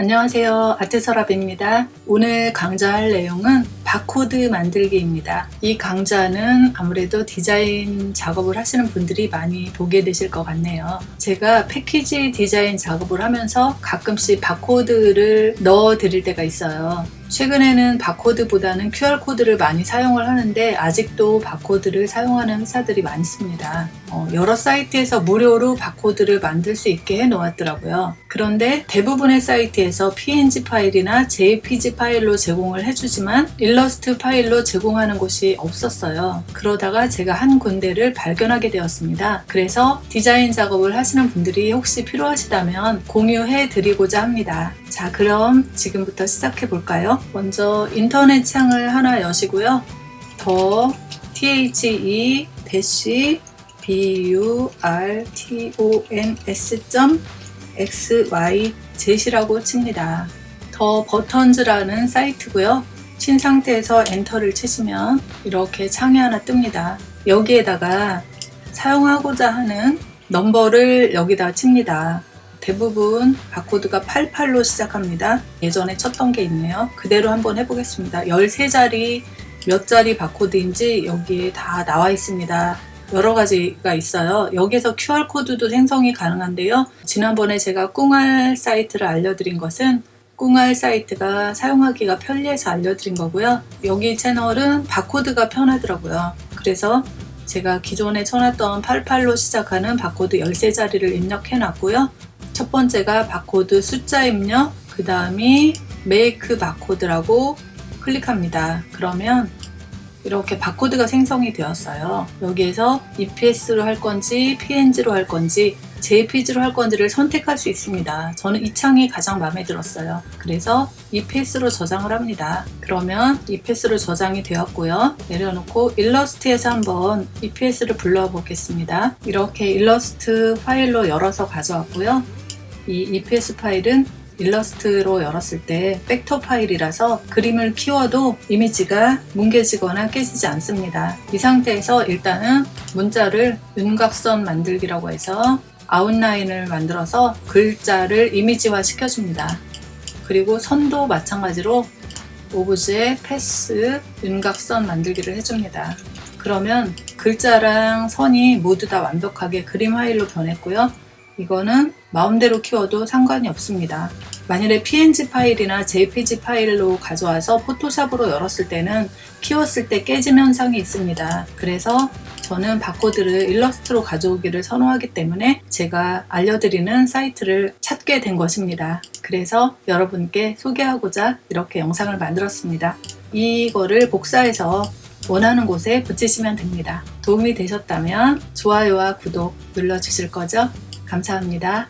안녕하세요. 아트서랍입니다. 오늘 강좌할 내용은 바코드 만들기입니다. 이 강좌는 아무래도 디자인 작업을 하시는 분들이 많이 보게 되실 것 같네요. 제가 패키지 디자인 작업을 하면서 가끔씩 바코드를 넣어 드릴 때가 있어요 최근에는 바코드보다는 QR코드를 많이 사용을 하는데 아직도 바코드를 사용하는 회사들이 많습니다. 어, 여러 사이트에서 무료로 바코드를 만들 수 있게 해 놓았더라고요. 그런데 대부분의 사이트에서 PNG 파일이나 JPG 파일로 제공을 해주지만 일러스트 파일로 제공하는 곳이 없었어요. 그러다가 제가 한 군데를 발견하게 되었습니다. 그래서 디자인 작업을 하시는 분들이 혹시 필요하시다면 공유해 드리고자 합니다. 자 그럼 지금부터 시작해 볼까요? 먼저 인터넷 창을 하나 여시고요. 더 the 대시 burtons.xyz이라고 칩니다. 더 버턴즈라는 사이트고요. 친 상태에서 엔터를 치시면 이렇게 창이 하나 뜹니다. 여기에다가 사용하고자 하는 넘버를 여기다 칩니다. 대부분 바코드가 88로 시작합니다. 예전에 쳤던 게 있네요. 그대로 한번 해보겠습니다. 13자리 몇 자리 바코드인지 여기에 다 나와 있습니다. 여러 가지가 있어요. 여기서 QR코드도 생성이 가능한데요. 지난번에 제가 꿍알 사이트를 알려드린 것은 꿍알 사이트가 사용하기가 편리해서 알려드린 거고요. 여기 채널은 바코드가 편하더라고요. 그래서 제가 기존에 쳐놨던 88로 시작하는 바코드 13자리를 입력해 놨고요. 첫 번째가 바코드 숫자 입력, 그 다음이 make barcode라고 클릭합니다. 그러면 이렇게 바코드가 생성이 되었어요. 여기에서 EPS로 할 건지 PNG로 할 건지 JPG로 할 건지를 선택할 수 있습니다. 저는 이 창이 가장 마음에 들었어요. 그래서 EPS로 저장을 합니다. 그러면 EPS로 저장이 되었고요. 내려놓고 일러스트에서 한번 EPS를 불러 보겠습니다. 이렇게 일러스트 파일로 열어서 가져왔고요. 이 EPS 파일은 일러스트로 열었을 때 벡터 파일이라서 그림을 키워도 이미지가 뭉개지거나 깨지지 않습니다. 이 상태에서 일단은 문자를 윤곽선 만들기라고 해서 아웃라인을 만들어서 글자를 이미지화 시켜줍니다. 그리고 선도 마찬가지로 오브제, 패스, 윤곽선 만들기를 해줍니다. 그러면 글자랑 선이 모두 다 완벽하게 그림 파일로 변했고요. 이거는 마음대로 키워도 상관이 없습니다. 만일에 png 파일이나 jpg 파일로 가져와서 포토샵으로 열었을 때는 키웠을 때 깨짐 현상이 있습니다. 그래서 저는 바코드를 일러스트로 가져오기를 선호하기 때문에 제가 알려드리는 사이트를 찾게 된 것입니다. 그래서 여러분께 소개하고자 이렇게 영상을 만들었습니다. 이거를 복사해서 원하는 곳에 붙이시면 됩니다. 도움이 되셨다면 좋아요와 구독 눌러주실 거죠? 감사합니다.